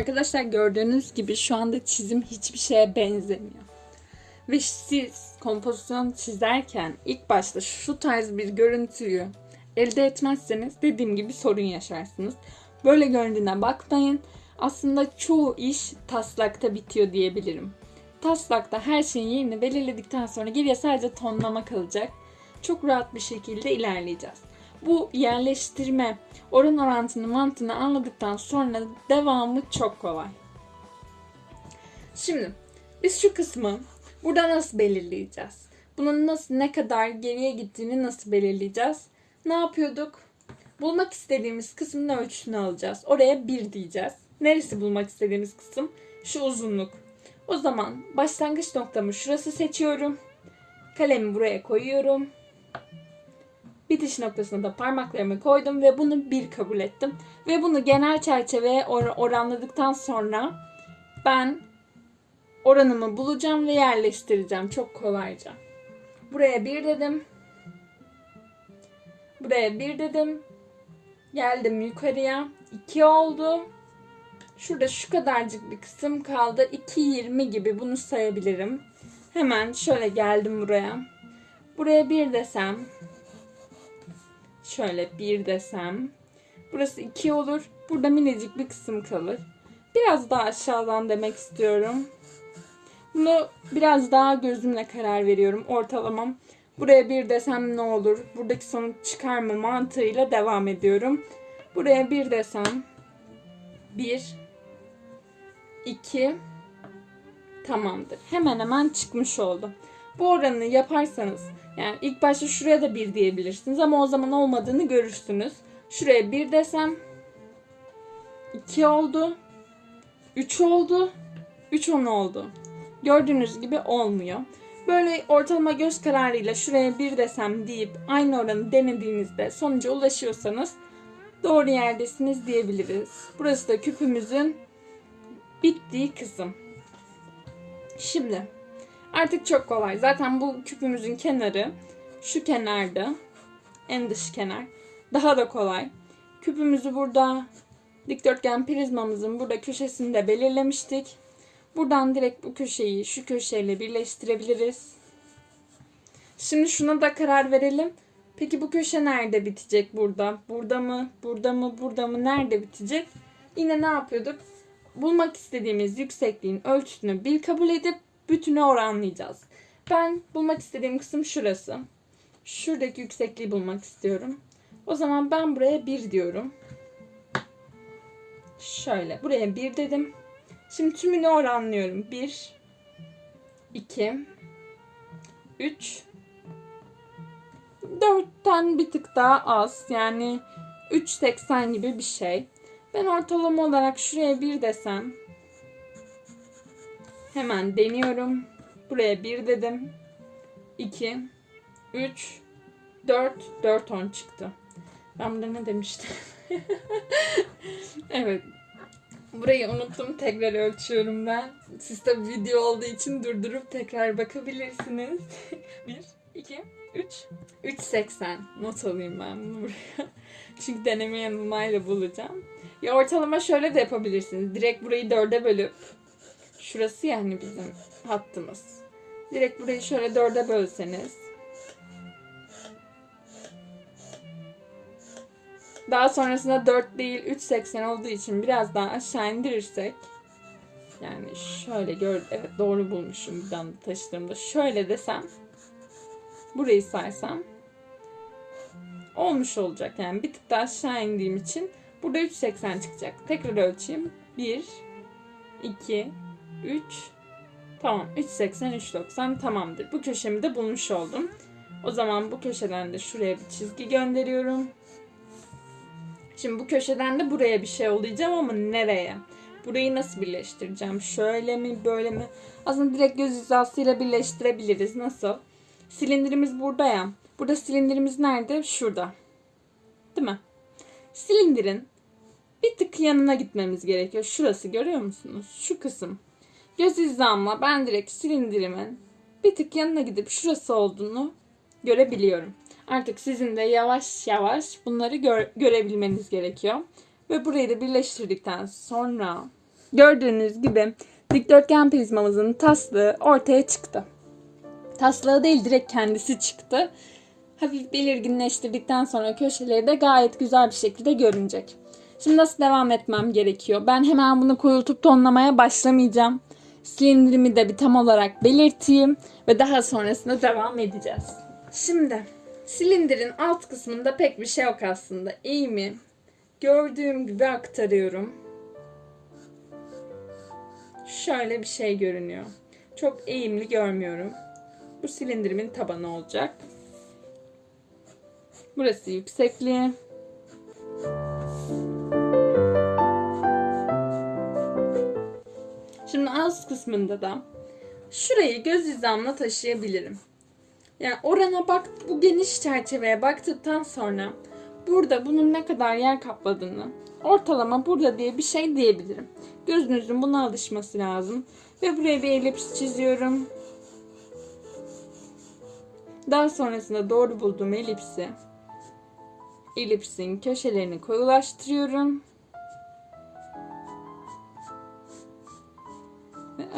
Arkadaşlar gördüğünüz gibi şu anda çizim hiçbir şeye benzemiyor. Ve siz kompozisyon çizerken ilk başta şu tarz bir görüntüyü elde etmezseniz dediğim gibi sorun yaşarsınız. Böyle göründüğüne bakmayın. Aslında çoğu iş taslakta bitiyor diyebilirim. Taslakta her şeyin yerini belirledikten sonra geriye sadece tonlama kalacak. Çok rahat bir şekilde ilerleyeceğiz. Bu yerleştirme, oran orantını mantığını anladıktan sonra devamı çok kolay. Şimdi biz şu kısmı burada nasıl belirleyeceğiz? Bunun nasıl ne kadar geriye gittiğini nasıl belirleyeceğiz? Ne yapıyorduk? Bulmak istediğimiz kısmın ölçüsünü alacağız. Oraya 1 diyeceğiz. Neresi bulmak istediğimiz kısım? Şu uzunluk. O zaman başlangıç noktamı şurası seçiyorum. Kalemi buraya koyuyorum. Bitiş noktasına da parmaklarımı koydum ve bunu bir kabul ettim. Ve bunu genel çerçeveye or- oranladıktan sonra ben oranımı bulacağım ve yerleştireceğim çok kolayca. Buraya bir dedim. Buraya bir dedim. Geldim yukarıya. 2 oldu. Şurada şu kadarcık bir kısım kaldı. 2.20 gibi bunu sayabilirim. Hemen şöyle geldim buraya. Buraya bir desem. Şöyle bir desem. Burası 2 olur. Burada minicik bir kısım kalır. Biraz daha aşağıdan demek istiyorum. Bunu biraz daha gözümle karar veriyorum. Ortalamam. Buraya bir desem ne olur? Buradaki sonuç çıkar mı mantığıyla devam ediyorum. Buraya bir desem. Bir. iki. Tamamdır. Hemen hemen çıkmış oldu. Bu oranı yaparsanız yani ilk başta şuraya da bir diyebilirsiniz ama o zaman olmadığını görürsünüz. Şuraya bir desem 2 oldu. 3 oldu. 3 10 oldu. Gördüğünüz gibi olmuyor. Böyle ortalama göz kararıyla şuraya bir desem deyip aynı oranı denediğinizde sonuca ulaşıyorsanız doğru yerdesiniz diyebiliriz. Burası da küpümüzün bittiği kısım. Şimdi artık çok kolay. Zaten bu küpümüzün kenarı şu kenarda. En dış kenar. Daha da kolay. Küpümüzü burada dikdörtgen prizmamızın burada köşesinde belirlemiştik. Buradan direkt bu köşeyi şu köşeyle birleştirebiliriz. Şimdi şuna da karar verelim. Peki bu köşe nerede bitecek burada? Burada mı? Burada mı? Burada mı? Nerede bitecek? Yine ne yapıyorduk? Bulmak istediğimiz yüksekliğin ölçüsünü bir kabul edip bütünü oranlayacağız. Ben bulmak istediğim kısım şurası. Şuradaki yüksekliği bulmak istiyorum. O zaman ben buraya 1 diyorum. Şöyle buraya 1 dedim. Şimdi tümünü oranlıyorum. 1 2 3 4'ten bir tık daha az. Yani 3.80 gibi bir şey. Ben ortalama olarak şuraya 1 desem hemen deniyorum. Buraya 1 dedim. 2 3 4 4 10 çıktı. Ben burada ne demiştim? evet. Burayı unuttum. Tekrar ölçüyorum ben. Siz tabi video olduğu için durdurup tekrar bakabilirsiniz. 1, 2, 3. 3.80. Not alayım ben bunu buraya. Çünkü deneme yanılmayla bulacağım. Ya ortalama şöyle de yapabilirsiniz. Direkt burayı dörde bölüp şurası yani bizim hattımız. Direkt burayı şöyle dörde bölseniz Daha sonrasında 4 değil 3.80 olduğu için biraz daha aşağı indirirsek yani şöyle gör evet doğru bulmuşum bir anda taşıdığımda şöyle desem burayı saysam olmuş olacak yani bir tık daha aşağı indiğim için burada 3.80 çıkacak. Tekrar ölçeyim. 1 2 3 Tamam 3.80 3.90 tamamdır. Bu köşemi de bulmuş oldum. O zaman bu köşeden de şuraya bir çizgi gönderiyorum. Şimdi bu köşeden de buraya bir şey olacağım ama nereye? Burayı nasıl birleştireceğim? Şöyle mi böyle mi? Aslında direkt göz hizasıyla birleştirebiliriz. Nasıl? Silindirimiz burada ya. Burada silindirimiz nerede? Şurada. Değil mi? Silindirin bir tık yanına gitmemiz gerekiyor. Şurası görüyor musunuz? Şu kısım. Göz hizamla ben direkt silindirimin bir tık yanına gidip şurası olduğunu görebiliyorum. Artık sizin de yavaş yavaş bunları gör, görebilmeniz gerekiyor. Ve burayı da birleştirdikten sonra Gördüğünüz gibi dikdörtgen prizmamızın taslığı ortaya çıktı. Taslığı değil direkt kendisi çıktı. Hafif belirginleştirdikten sonra köşeleri de gayet güzel bir şekilde görünecek. Şimdi nasıl devam etmem gerekiyor? Ben hemen bunu koyultup tonlamaya başlamayacağım. Silindirimi de bir tam olarak belirteyim ve daha sonrasında devam edeceğiz. Şimdi silindirin alt kısmında pek bir şey yok aslında. Eğimi gördüğüm gibi aktarıyorum. Şöyle bir şey görünüyor. Çok eğimli görmüyorum. Bu silindirimin tabanı olacak. Burası yüksekliği. Kısmında da şurayı göz hizamla taşıyabilirim. Yani orana bak, bu geniş çerçeveye baktıktan sonra burada bunun ne kadar yer kapladığını ortalama burada diye bir şey diyebilirim. Gözünüzün buna alışması lazım. Ve buraya bir elips çiziyorum. Daha sonrasında doğru bulduğum elipsi elipsin köşelerini koyulaştırıyorum.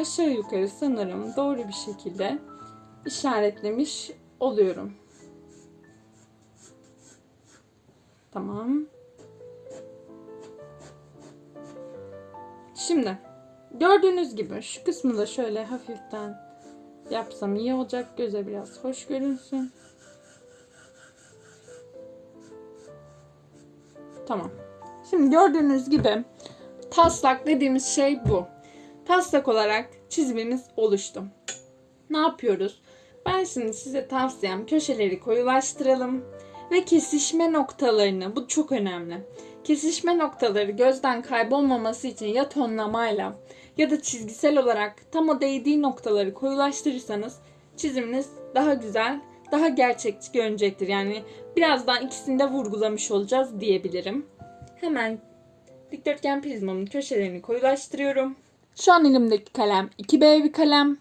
Aşağı yukarı sanırım doğru bir şekilde işaretlemiş oluyorum. Tamam. Şimdi gördüğünüz gibi şu kısmı da şöyle hafiften yapsam iyi olacak. Göze biraz hoş görünsün. Tamam. Şimdi gördüğünüz gibi taslak dediğimiz şey bu. Taslak olarak çizimimiz oluştu. Ne yapıyoruz? Ben şimdi size tavsiyem köşeleri koyulaştıralım ve kesişme noktalarını bu çok önemli. Kesişme noktaları gözden kaybolmaması için ya tonlamayla ya da çizgisel olarak tam o değdiği noktaları koyulaştırırsanız çiziminiz daha güzel, daha gerçekçi görünecektir. Yani birazdan ikisini de vurgulamış olacağız diyebilirim. Hemen dikdörtgen prizmamın köşelerini koyulaştırıyorum. Şu an elimdeki kalem 2B bir kalem.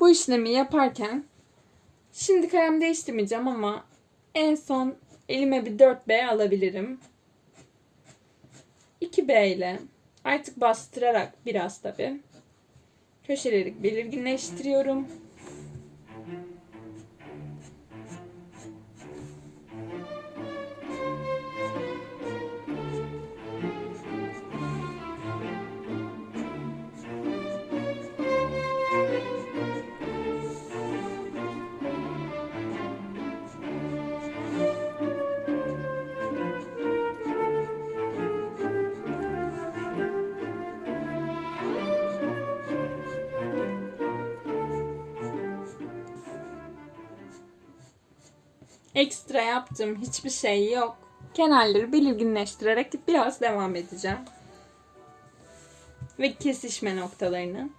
Bu işlemi yaparken şimdi kalem değiştirmeyeceğim ama en son elime bir 4B alabilirim. 2B ile artık bastırarak biraz tabi köşeleri belirginleştiriyorum. Ekstra yaptığım hiçbir şey yok. Kenarları belirginleştirerek biraz devam edeceğim. Ve kesişme noktalarını.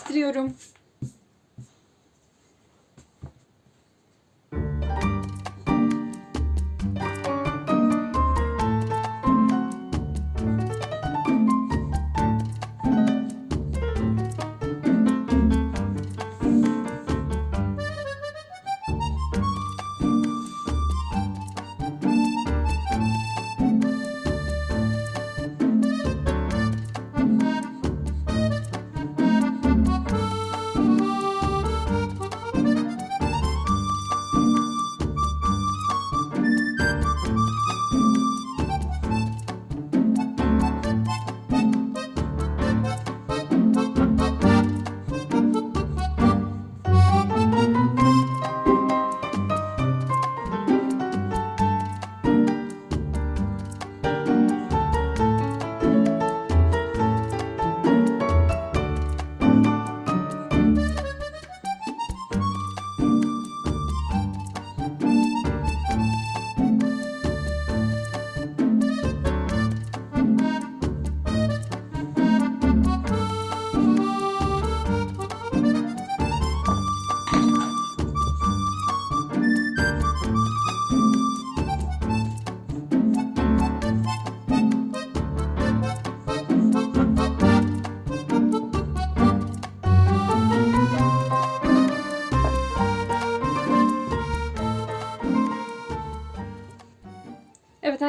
Kalemimi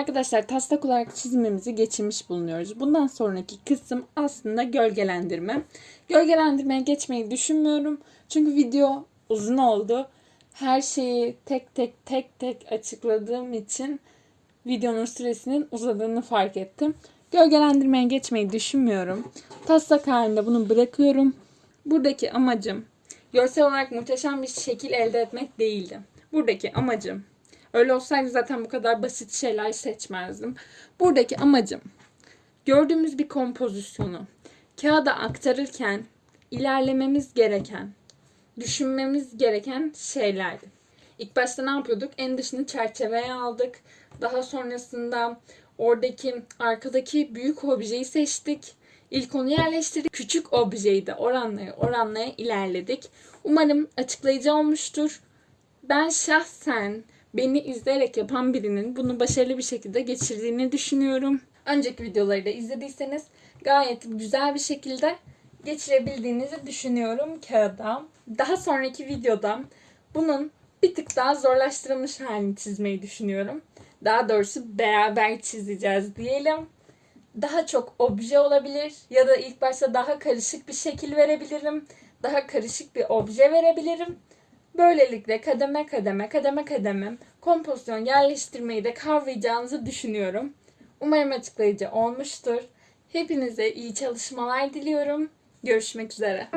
arkadaşlar taslak olarak çizimimizi geçirmiş bulunuyoruz. Bundan sonraki kısım aslında gölgelendirme. Gölgelendirmeye geçmeyi düşünmüyorum. Çünkü video uzun oldu. Her şeyi tek tek tek tek açıkladığım için videonun süresinin uzadığını fark ettim. Gölgelendirmeye geçmeyi düşünmüyorum. Taslak halinde bunu bırakıyorum. Buradaki amacım görsel olarak muhteşem bir şekil elde etmek değildi. Buradaki amacım öyle olsaydı zaten bu kadar basit şeyler seçmezdim. Buradaki amacım gördüğümüz bir kompozisyonu kağıda aktarırken ilerlememiz gereken, düşünmemiz gereken şeylerdi. İlk başta ne yapıyorduk? En dışını çerçeveye aldık. Daha sonrasında oradaki arkadaki büyük objeyi seçtik. İlk onu yerleştirdik. Küçük objeyi de oranlaya oranlaya ilerledik. Umarım açıklayıcı olmuştur. Ben şahsen beni izleyerek yapan birinin bunu başarılı bir şekilde geçirdiğini düşünüyorum. Önceki videoları da izlediyseniz gayet güzel bir şekilde geçirebildiğinizi düşünüyorum kağıda. Daha sonraki videoda bunun bir tık daha zorlaştırılmış halini çizmeyi düşünüyorum. Daha doğrusu beraber çizeceğiz diyelim. Daha çok obje olabilir ya da ilk başta daha karışık bir şekil verebilirim. Daha karışık bir obje verebilirim. Böylelikle kademe kademe kademe kademe kompozisyon yerleştirmeyi de kavrayacağınızı düşünüyorum. Umarım açıklayıcı olmuştur. Hepinize iyi çalışmalar diliyorum. Görüşmek üzere.